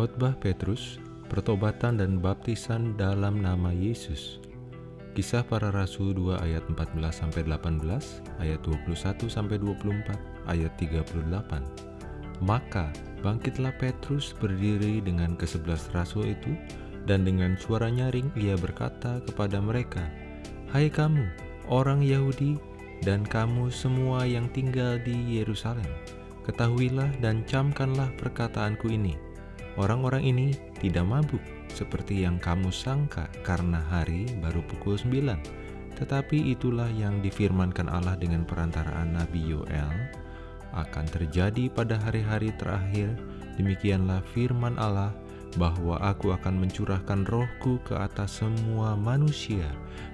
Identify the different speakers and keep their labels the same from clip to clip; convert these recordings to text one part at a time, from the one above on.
Speaker 1: Khotbah Petrus, pertobatan dan baptisan dalam nama Yesus. Kisah para Rasul 2 ayat 14 sampai 18, ayat 21 sampai 24, ayat 38. Maka bangkitlah Petrus berdiri dengan kesebelas rasul itu dan dengan suara nyaring ia berkata kepada mereka, "Hai kamu, orang Yahudi dan kamu semua yang tinggal di Yerusalem, ketahuilah dan camkanlah perkataanku ini." Orang-orang ini tidak mabuk seperti yang kamu sangka karena hari baru pukul 9. Tetapi itulah yang difirmankan Allah dengan perantaraan Nabi Yoel akan terjadi pada hari-hari terakhir. Demikianlah firman Allah bahwa aku akan mencurahkan rohku ke atas semua manusia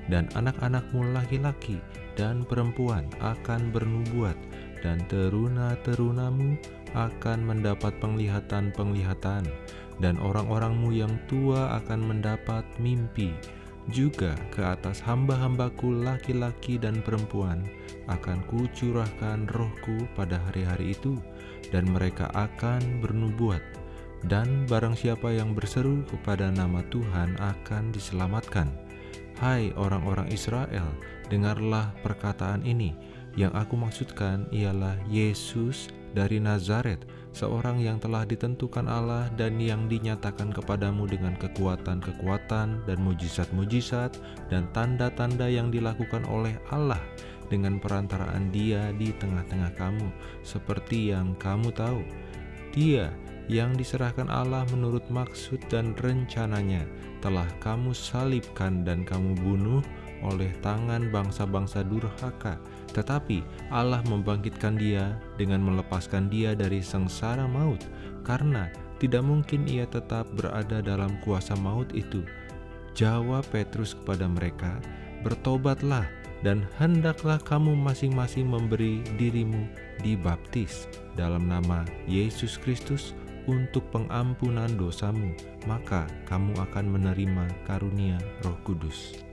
Speaker 1: dan anak-anakmu laki-laki dan perempuan akan bernubuat dan teruna-terunamu akan mendapat penglihatan-penglihatan, dan orang-orangmu yang tua akan mendapat mimpi. Juga ke atas hamba-hambaku laki-laki dan perempuan akan kucurahkan rohku pada hari-hari itu, dan mereka akan bernubuat. Dan barang siapa yang berseru kepada nama Tuhan akan diselamatkan. Hai orang-orang Israel, dengarlah perkataan ini. Yang aku maksudkan ialah Yesus dari Nazaret, seorang yang telah ditentukan Allah dan yang dinyatakan kepadamu dengan kekuatan-kekuatan dan mujizat-mujizat dan tanda-tanda yang dilakukan oleh Allah dengan perantaraan dia di tengah-tengah kamu, seperti yang kamu tahu. Dia yang diserahkan Allah menurut maksud dan rencananya telah kamu salibkan dan kamu bunuh oleh tangan bangsa-bangsa durhaka, tetapi Allah membangkitkan dia dengan melepaskan dia dari sengsara maut, karena tidak mungkin ia tetap berada dalam kuasa maut itu. Jawab Petrus kepada mereka, "Bertobatlah dan hendaklah kamu masing-masing memberi dirimu dibaptis dalam nama Yesus Kristus untuk pengampunan dosamu, maka kamu akan menerima karunia Roh Kudus."